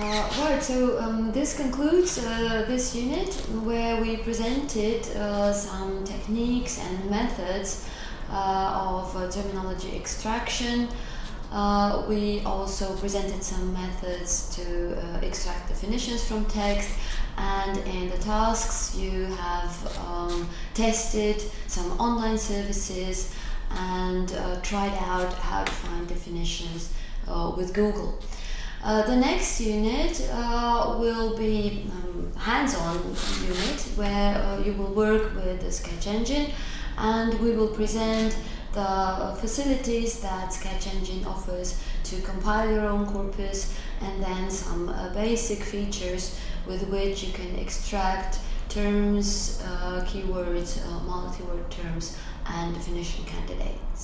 right, so um, this concludes uh, this unit where we presented uh, some techniques and methods uh, of uh, terminology extraction. Uh, we also presented some methods to uh, extract definitions from text, and in the tasks, you have um, tested some online services and tried out how to find definitions with Google. Uh, the next unit uh, will be um, hands-on unit where uh, you will work with the Sketch Engine and we will present the facilities that Sketch Engine offers to compile your own corpus and then some uh, basic features with which you can extract terms, uh, keywords, multi-word terms and definition candidates.